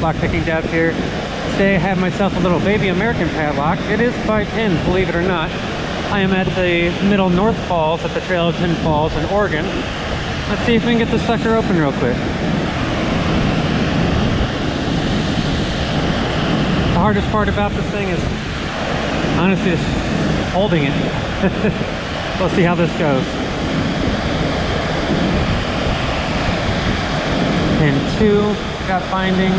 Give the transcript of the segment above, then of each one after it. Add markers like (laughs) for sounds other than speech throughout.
LockPickingDev here. Today I have myself a little baby American padlock. It is 5 pins, believe it or not. I am at the Middle North Falls at the Trail of Ten Falls in Oregon. Let's see if we can get this sucker open real quick. The hardest part about this thing is honestly just holding it. (laughs) we'll see how this goes. Pin two, got binding.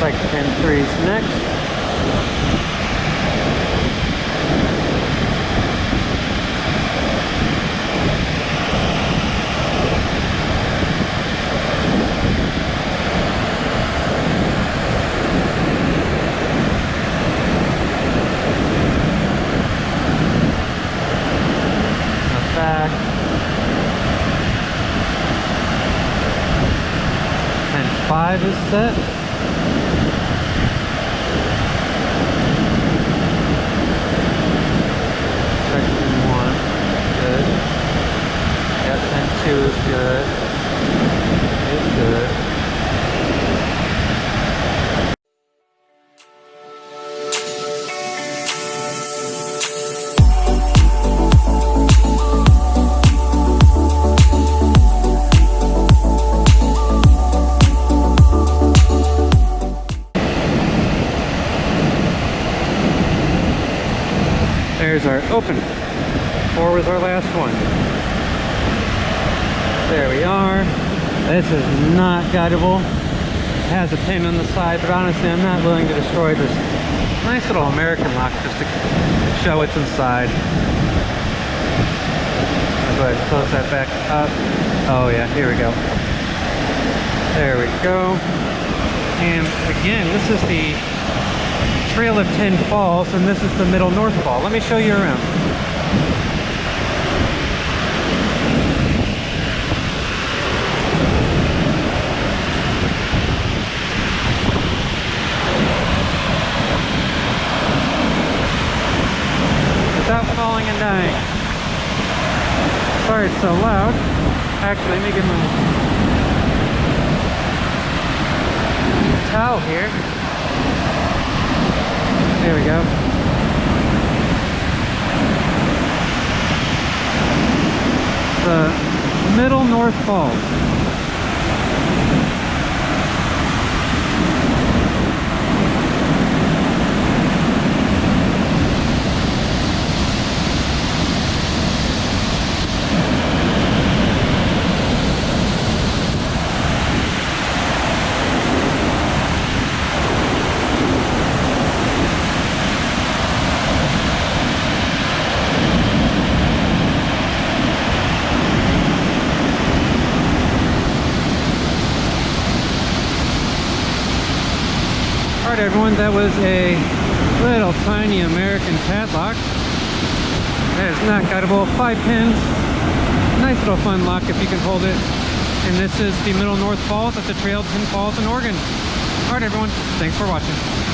Like pin three's next. the back. And five is set. There's our open. Four was our last one. There we are. This is not guidable. It has a pin on the side, but honestly, I'm not willing to destroy this nice little American lock just to show what's inside. I'll go ahead and close that back up. Oh yeah, here we go. There we go. And again, this is the Trail of Ten Falls, and this is the Middle North Fall. Let me show you around. Without falling and dying. Sorry it's so loud. Actually, let me get my towel here. There we go. The Middle North Falls. Alright everyone, that was a little tiny American padlock. That is not guidable. Five pins. Nice little fun lock if you can hold it. And this is the Middle North Falls at the Trail 10 Falls in Oregon. Alright everyone, thanks for watching.